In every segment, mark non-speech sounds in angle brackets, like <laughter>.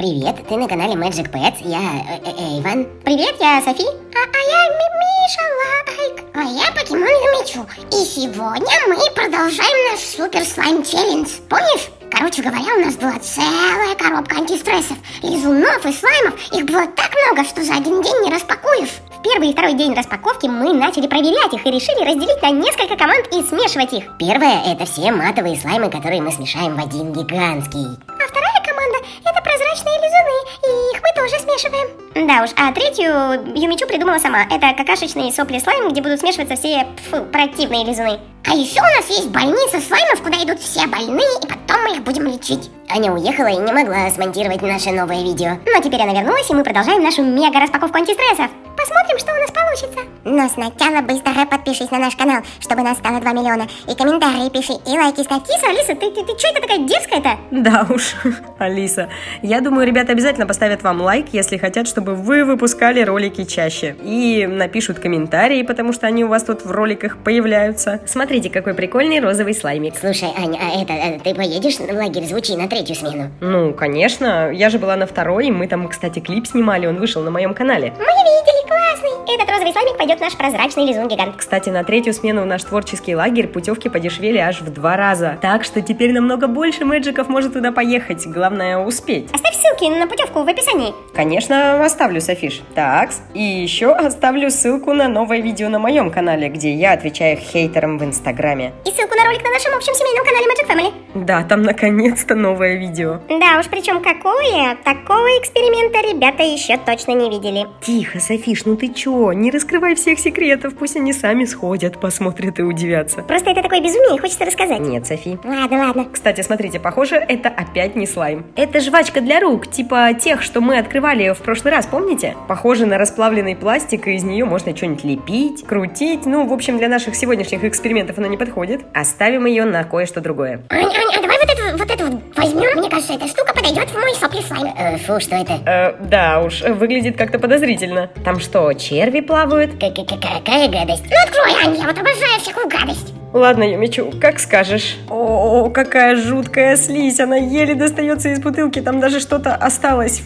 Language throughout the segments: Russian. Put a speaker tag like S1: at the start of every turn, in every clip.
S1: Привет, ты на канале Magic Pets, я э, э, Эйван.
S2: Привет, я Софи.
S3: А, а я Ми- Миша Лайк. А я Покемон Юмичу. И сегодня мы продолжаем наш супер слайм челлендж. Помнишь? Короче говоря, у нас была целая коробка антистрессов, лизунов и слаймов. Их было так много, что за один день не распакуешь.
S2: В первый и второй день распаковки мы начали проверять их и решили разделить на несколько команд и смешивать их.
S1: Первое – это все матовые слаймы, которые мы смешаем в один гигантский.
S3: Тоже смешиваем.
S2: Да уж, а третью Юмичу придумала сама. Это какашечные сопли слайм, где будут смешиваться все фу, противные лизуны.
S3: А еще у нас есть больница слаймов, куда идут все больные, и потом мы их будем лечить.
S1: Аня уехала и не могла смонтировать наше новое видео.
S2: Но теперь она вернулась, и мы продолжаем нашу мега-распаковку антистрессов.
S3: Посмотрим, что у нас получится. Но сначала быстро подпишись на наш канал, чтобы нас стало 2 миллиона. И комментарии пиши, и лайки ставь.
S2: Киса, Алиса, ты, ты, ты что это такая дерзкая-то?
S4: Да уж, <laughs> Алиса. Я думаю, ребята обязательно поставят вам лайк, если хотят, чтобы вы выпускали ролики чаще. И напишут комментарии, потому что они у вас тут в роликах появляются. Смотрите, какой прикольный розовый слаймик.
S1: Слушай, Аня, а это, э, ты поедешь в лагерь звучи на третью смену?
S4: Ну, конечно. Я же была на второй, мы там, кстати, клип снимали, он вышел на моем канале.
S3: Мы видели, классный.
S2: Этот розовый слаймик пойдет в наш прозрачный лизун-гигант.
S4: Кстати, на третью смену в наш творческий лагерь путевки подешевели аж в два раза. Так что теперь намного больше мэджиков может туда поехать. Главное успеть.
S2: Оставь ссылки на путевку в описании.
S4: Конечно, оставлю, Софиш. Так, и еще оставлю ссылку на новое видео на моем канале, где я отвечаю хейтерам в Инстаграме.
S2: И ссылку на ролик на нашем общем семейном канале Magic Family.
S4: Да, там наконец-то новое видео.
S2: Да уж, причем какое? Такого эксперимента ребята еще точно не видели.
S4: Тихо, Софиш, ну ты чё? Не раскрывай всех секретов, пусть они сами сходят, посмотрят и удивятся.
S2: Просто это такое безумие, и хочется рассказать.
S4: Нет, Софи.
S3: Ладно, ладно.
S4: Кстати, смотрите, похоже, это опять не слайм. Это жвачка для рук, типа тех, что мы открывали в прошлый раз, помните? Похоже на расплавленный пластик, и из нее можно что-нибудь лепить, крутить. Ну, в общем, для наших сегодняшних экспериментов она не подходит. Оставим ее на кое-что другое.
S3: Ань, Ань, а давай вот эту вот эту вот возьмем. Мне кажется, эта штука подойдет в мой сопли слайм.
S1: Э, фу, что это?
S4: Э, да уж, выглядит как-то подозрительно. Там что, черви плавают?
S1: Какая гадость?
S3: Ну открой, Ань, я вот обожаю всякую гадость.
S4: Ладно, Юмичу, как скажешь. О, какая жуткая слизь, она еле достается из бутылки, там даже что-то осталось.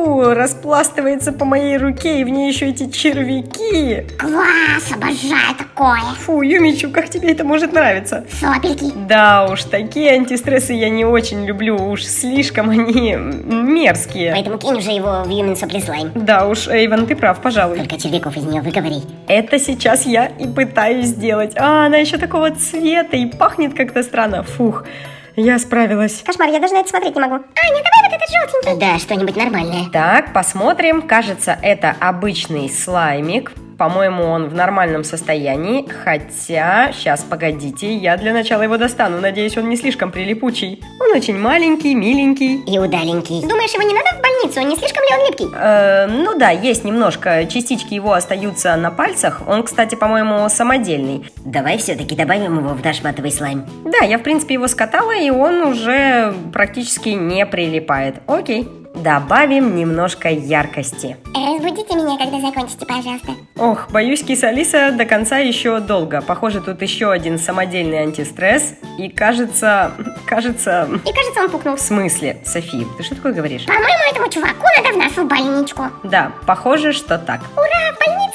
S4: Фу, распластывается по моей руке, и в ней еще эти червяки.
S3: Класс, обожаю такое.
S4: Фу, Юмичу, как тебе это может нравиться?
S3: Сопельки.
S4: Да уж, такие антистрессы я не очень люблю, уж слишком они мерзкие.
S1: Поэтому кинь уже его в Human Supply Slime.
S4: Да уж, Эйвен, ты прав, пожалуй.
S1: Только червяков из нее выговори.
S4: Это сейчас я и пытаюсь сделать. А, она еще такого цвета и пахнет как-то странно. Фух, я справилась.
S2: Кошмар, я даже на это смотреть не могу.
S3: Аня, давай вот этот желтенький.
S1: Да, что-нибудь нормальное.
S4: Так, посмотрим. Кажется, это обычный слаймик. По-моему, он в нормальном состоянии. Хотя, сейчас, погодите, я для начала его достану. Надеюсь, он не слишком прилипучий. Он очень маленький, миленький.
S1: И удаленький.
S2: Думаешь, его не надо в больницу? Не слишком ли он липкий?
S4: Э, ну да, есть немножко. Частички его остаются на пальцах. Он, кстати, по-моему, самодельный.
S1: Давай все-таки добавим его в наш матовый слайм.
S4: Да, я, в принципе, его скатала, и он уже практически не прилипает. Окей. Добавим немножко яркости.
S3: Разбудите меня, когда закончите, пожалуйста.
S4: Ох, боюсь, киса Алиса до конца еще долго. Похоже, тут еще один самодельный антистресс. И кажется... Кажется...
S2: И кажется, он пукнул.
S4: В смысле, Софи, ты что такое говоришь?
S3: По-моему, этому чуваку надо в нашу больничку.
S4: Да, похоже, что так.
S3: Ура, пополнение.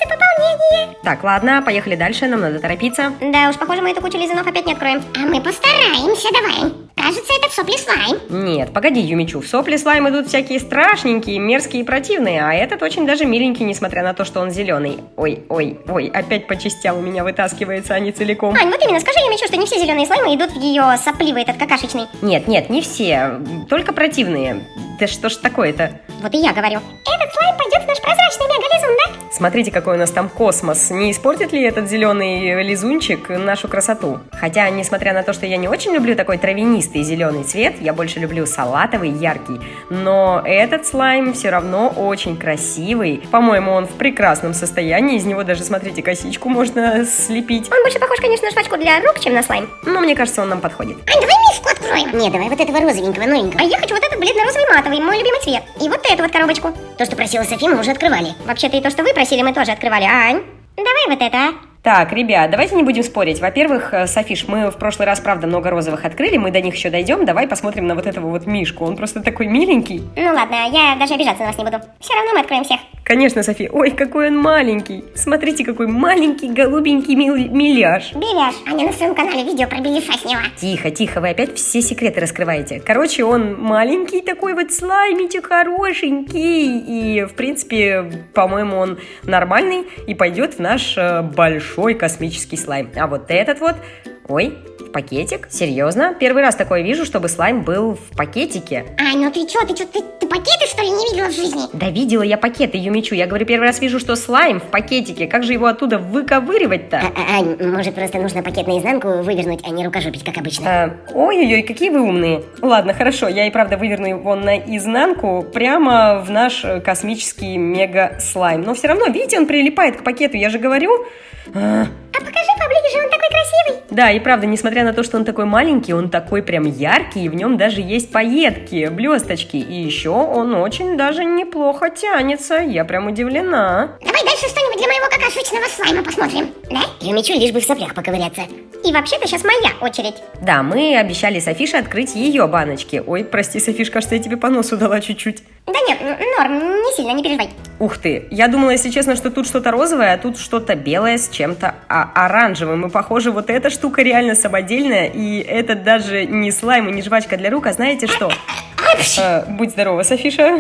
S4: Так, ладно, поехали дальше, нам надо торопиться.
S2: Да уж, похоже, мы эту кучу лизунов опять не откроем.
S3: А мы постараемся, давай. Кажется, это в сопли слайм.
S4: Нет, погоди, Юмичу, в сопли слайм идут всякие страшненькие, мерзкие и противные, а этот очень даже миленький, несмотря на то, что он зеленый. Ой, ой, ой, опять по частям у меня вытаскивается, а не целиком.
S2: Ань, вот именно, скажи Юмичу, что не все зеленые слаймы идут в ее сопливый этот какашечный.
S4: Нет, нет, не все, только противные. Да что ж такое-то?
S2: Вот и я говорю.
S3: Этот слайм пойдет в наш прозрачный мегализун, да?
S4: Смотрите, какой у нас там космос. Не испортит ли этот зеленый лизунчик нашу красоту? Хотя, несмотря на то, что я не очень люблю такой травянистый зеленый цвет, я больше люблю салатовый, яркий. Но этот слайм все равно очень красивый. По-моему, он в прекрасном состоянии. Из него даже, смотрите, косичку можно слепить.
S2: Он больше похож, конечно, на жвачку для рук, чем на слайм.
S4: Но мне кажется, он нам подходит.
S3: Ань, давай миску откроем.
S1: Не, давай вот этого розовенького, новенького.
S2: А я хочу вот этот бледно-розовый матовый, мой любимый цвет. И вот эту вот коробочку.
S1: То, что просила Софи, мы уже открывали.
S2: Вообще-то и то, что вы просили, мы тоже открывали. Ань, давай вот это, а?
S4: Так, ребят, давайте не будем спорить. Во-первых, э, Софиш, мы в прошлый раз, правда, много розовых открыли, мы до них еще дойдем. Давай посмотрим на вот этого вот Мишку. Он просто такой миленький.
S2: Ну ладно, я даже обижаться на вас не буду. Все равно мы откроем всех.
S4: Конечно, Софи. Ой, какой он маленький. Смотрите, какой маленький голубенький мил- миляж.
S3: Беляш, Аня на своем канале видео про беляша сняла.
S4: Тихо, тихо, вы опять все секреты раскрываете. Короче, он маленький такой вот слаймичек хорошенький. И, в принципе, по-моему, он нормальный и пойдет в наш э, большой космический слайм. А вот этот вот... Ой, пакетик? Серьезно? Первый раз такое вижу, чтобы слайм был в пакетике.
S3: Ань, ну ты чё, ты чё, ты, ты пакеты что ли не видела в жизни?
S4: Да видела я пакеты, Юмичу. Я говорю, первый раз вижу, что слайм в пакетике. Как же его оттуда выковыривать-то?
S1: А- а- Ань, может просто нужно пакет наизнанку вывернуть, а не рукожопить, как обычно.
S4: А, Ой-ой-ой, какие вы умные. Ладно, хорошо, я и правда выверну его наизнанку прямо в наш э, космический мега-слайм. Но все равно, видите, он прилипает к пакету, я же говорю. А,
S3: А покажи поближе, он такой красивый.
S4: Да, и правда, несмотря на то, что он такой маленький, он такой прям яркий, и в нем даже есть пайетки, блесточки. И еще он очень даже неплохо тянется. Я прям удивлена.
S3: Давай дальше что-нибудь для моего какашечного слайма посмотрим. Да?
S1: Юмичу лишь бы в соплях поковыряться.
S2: И вообще-то сейчас моя очередь.
S4: Да, мы обещали Софише открыть ее баночки. Ой, прости, Софиш, кажется, я тебе по носу дала чуть-чуть.
S2: Да нет, н- норм, не сильно, не переживай.
S4: Ух ты, я думала, если честно, что тут что-то розовое, а тут что-то белое с чем-то а- оранжевым. И похоже, вот эта штука реально самодельная, и это даже не слайм и не жвачка для рук, а знаете что? Э, будь здорова, Софиша.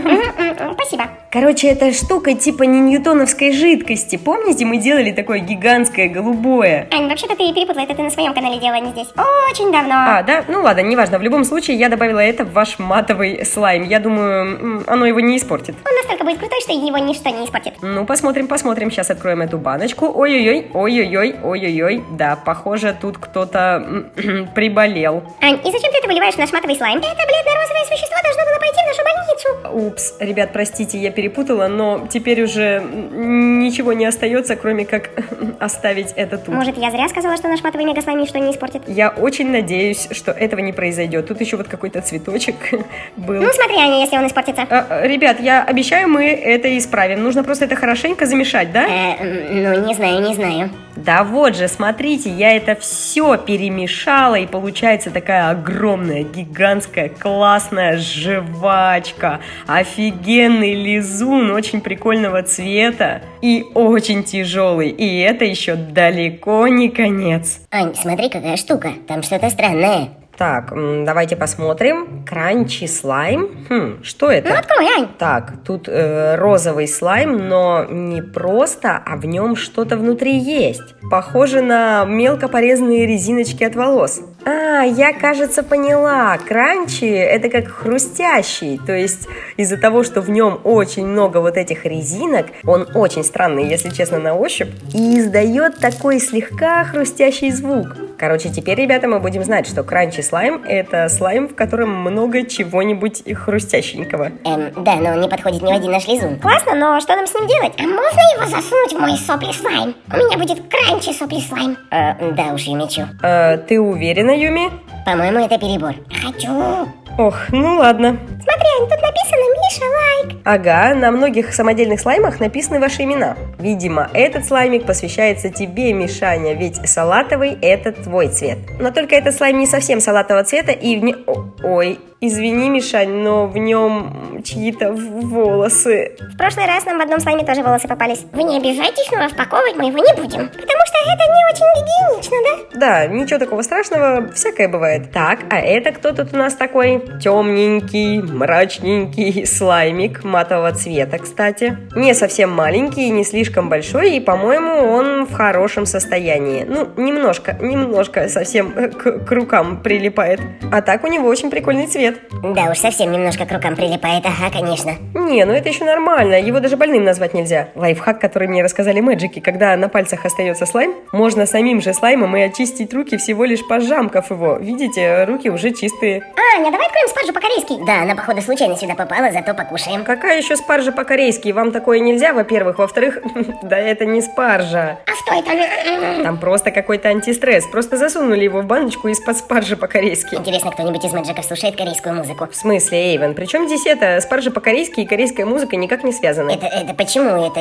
S2: Спасибо.
S4: Короче, эта штука типа не ньютоновской жидкости. Помните, мы делали такое гигантское голубое?
S2: Ань, вообще-то ты перепутала, это ты на своем канале делала, не здесь. Очень давно.
S4: А, да? Ну ладно, неважно. В любом случае, я добавила это в ваш матовый слайм. Я думаю, оно его не испортит.
S2: Он настолько будет крутой, что его ничто не испортит.
S4: Ну, посмотрим, посмотрим. Сейчас откроем эту баночку. Ой-ой-ой, ой-ой-ой, ой-ой-ой. Да, похоже, тут кто-то <clears throat> приболел.
S2: Ань, и зачем ты это выливаешь в наш матовый слайм? Это бледно-розовое существо должно было пойти в нашу больницу.
S4: Упс, ребят, простите, я перепутала, но теперь уже ничего не остается, кроме как <laughs> оставить это тут.
S2: Может, я зря сказала, что наш матовый мегаслайм ничто не испортит?
S4: Я очень надеюсь, что этого не произойдет. Тут еще вот какой-то цветочек <laughs> был.
S2: Ну, смотри, Аня, если он испортится.
S4: А, а, ребят, я обещаю, мы это исправим. Нужно просто это хорошенько замешать, да?
S1: Э, ну, не знаю, не знаю.
S4: Да вот же, смотрите, я это все перемешала, и получается такая огромная, гигантская, классная жвачка. Офигенный лизун, очень прикольного цвета и очень тяжелый. И это еще далеко не конец.
S1: Ань, смотри, какая штука. Там что-то странное.
S4: Так, давайте посмотрим. Кранчи слайм. Хм, что это?
S2: Ну.
S4: Так, тут э, розовый слайм, но не просто, а в нем что-то внутри есть. Похоже на мелко порезанные резиночки от волос. А, я, кажется, поняла. Кранчи это как хрустящий. То есть из-за того, что в нем очень много вот этих резинок, он очень странный, если честно, на ощупь, и издает такой слегка хрустящий звук. Короче, теперь, ребята, мы будем знать, что кранчи слайм это слайм, в котором много чего-нибудь хрустященького.
S1: Эм, да, но он не подходит ни в один наш лизун.
S2: Классно, но что нам с ним делать?
S3: А можно его засунуть в мой сопли слайм? У меня будет кранчи сопли слайм.
S1: Э, да уж, Юмичу.
S4: Э, ты уверена, Юми?
S1: По-моему, это перебор.
S3: Хочу.
S4: Ох, ну ладно.
S2: Смотри, Ань, тут написано Миша лайк.
S4: Ага, на многих самодельных слаймах написаны ваши имена. Видимо, этот слаймик посвящается тебе, Мишаня, ведь салатовый – это твой цвет. Но только этот слайм не совсем салатового цвета, и в нем... Ой, извини, Мишань, но в нем чьи-то волосы.
S2: В прошлый раз нам в одном слайме тоже волосы попались.
S3: Вы не обижайтесь, но распаковывать мы его не будем.
S2: Потому что это не очень гигиенично, да?
S4: Да, ничего такого страшного, всякое бывает. Так, а это кто тут у нас такой? Темненький, мрачненький слаймик матового цвета, кстати. Не совсем маленький, не слишком большой, и, по-моему, он в хорошем состоянии. Ну, немножко, немножко совсем <laughs> к, к рукам прилипает. А так у него очень прикольный цвет.
S1: Да уж, совсем немножко к рукам прилипает, ага, конечно.
S4: Не, ну это еще нормально, его даже больным назвать нельзя. Лайфхак, который мне рассказали мэджики, когда на пальцах остается слайм, можно самим же слаймом и очистить руки всего лишь пожамкав его. Видите, руки уже чистые.
S2: Аня, давай откроем спаржу по-корейски.
S1: Да, она, походу, случайно сюда попала, зато покушаем.
S4: Какая еще спаржа по-корейски? Вам такое нельзя, во-первых. Во-вторых, <laughs> да это не спаржа.
S3: А что это?
S4: Там просто какой-то антистресс. Просто засунули его в баночку из-под спаржи по-корейски.
S1: Интересно, кто-нибудь из мэджиков слушает корейский корейскую музыку.
S4: В смысле, Эйвен, причем здесь это, спаржа по-корейски и корейская музыка никак не связаны.
S1: Это, это почему? Это...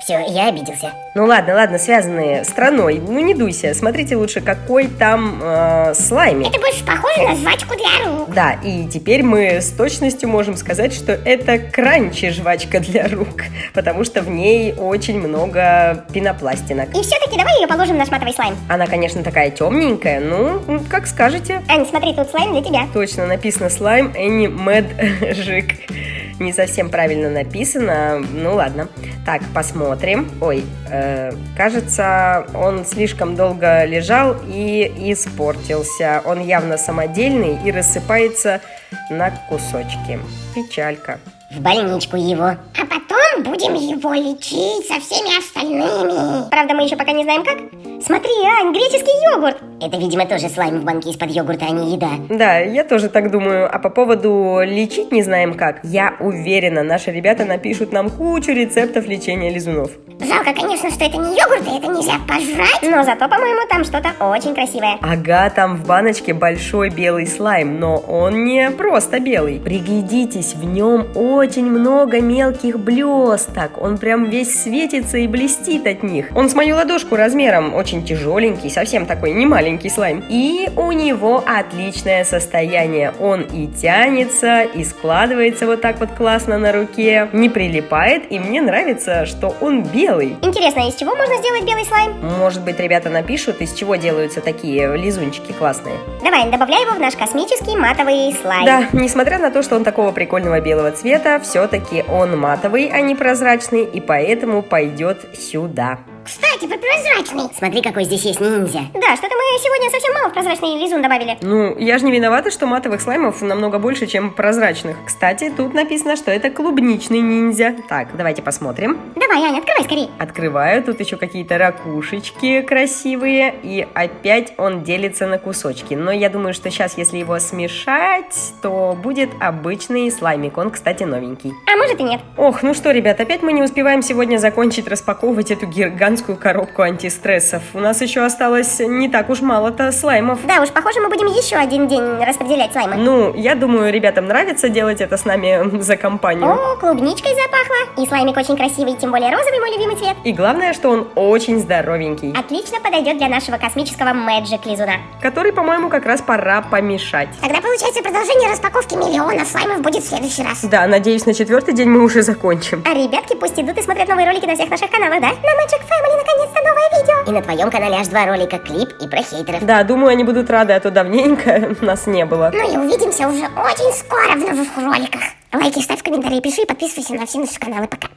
S1: Все, я обиделся.
S4: Ну ладно, ладно, связанные страной. Ну не дуйся, смотрите лучше, какой там э, слаймик.
S3: Это больше похоже на жвачку для рук.
S4: Да, и теперь мы с точностью можем сказать, что это кранчи жвачка для рук, потому что в ней очень много пенопластинок.
S2: И все-таки давай ее положим в наш матовый слайм.
S4: Она, конечно, такая темненькая, ну, как скажете.
S2: Ань, смотри, тут слайм для тебя.
S4: Точно, написано слайм Any Magic. Не совсем правильно написано, ну ладно. Так, посмотрим. Ой, э, кажется, он слишком долго лежал и испортился. Он явно самодельный и рассыпается на кусочки. Печалька.
S1: В больничку его.
S3: А потом будем его лечить со всеми остальными.
S2: Правда, мы еще пока не знаем как. Смотри, Ань, греческий йогурт.
S1: Это, видимо, тоже слайм в банке из-под йогурта, а не еда.
S4: Да, я тоже так думаю. А по поводу лечить не знаем как, я уверена, наши ребята напишут нам кучу рецептов лечения лизунов.
S3: Жалко, конечно, что это не йогурт, и это нельзя пожрать.
S2: Но зато, по-моему, там что-то очень красивое.
S4: Ага, там в баночке большой белый слайм, но он не просто белый. Приглядитесь, в нем очень много мелких блесток. Он прям весь светится и блестит от них. Он с мою ладошку размером очень тяжеленький, совсем такой не маленький слайм. И у него отличное состояние. Он и тянется, и складывается вот так вот классно на руке, не прилипает, и мне нравится, что он белый.
S2: Интересно, из чего можно сделать белый слайм?
S4: Может быть, ребята напишут, из чего делаются такие лизунчики классные.
S2: Давай, добавляй его в наш космический матовый слайм.
S4: Да, несмотря на то, что он такого прикольного белого цвета, все-таки он матовый, а не прозрачный, и поэтому пойдет сюда.
S3: Кстати, про прозрачный.
S1: Смотри, какой здесь есть ниндзя.
S2: Да, что-то мы сегодня совсем мало в прозрачный лизун добавили.
S4: Ну, я же не виновата, что матовых слаймов намного больше, чем прозрачных. Кстати, тут написано, что это клубничный ниндзя. Так, давайте посмотрим.
S2: Давай, Аня, открывай скорее.
S4: Открываю, тут еще какие-то ракушечки красивые, и опять он делится на кусочки. Но я думаю, что сейчас, если его смешать, то будет обычный слаймик. Он, кстати, новенький.
S2: А может и нет.
S4: Ох, ну что, ребят, опять мы не успеваем сегодня закончить распаковывать эту гигантскую коробку антистрессов. У нас еще осталось не так уж мало-то слаймов.
S2: Да уж, похоже, мы будем еще один день распределять слаймы.
S4: Ну, я думаю, ребятам нравится делать это с нами <laughs> за компанию.
S2: О, клубничкой запахло. И слаймик очень красивый, тем более розовый мой любимый цвет.
S4: И главное, что он очень здоровенький.
S2: Отлично подойдет для нашего космического Magic лизуна.
S4: Который, по-моему, как раз пора помешать.
S3: Тогда получается продолжение распаковки миллиона слаймов будет в следующий раз.
S4: Да, надеюсь, на четвертый день мы уже закончим.
S2: А ребятки пусть идут и смотрят новые ролики на всех наших каналах, да? На Magic Family наконец-то новое видео.
S1: И на твоем канале аж два ролика, клип и про хейтеров.
S4: Да, думаю, они будут рады, а то давненько <laughs> нас не было.
S3: Ну и увидимся уже очень скоро в новых роликах. Лайки ставь, комментарии пиши, подписывайся на все наши каналы. Пока.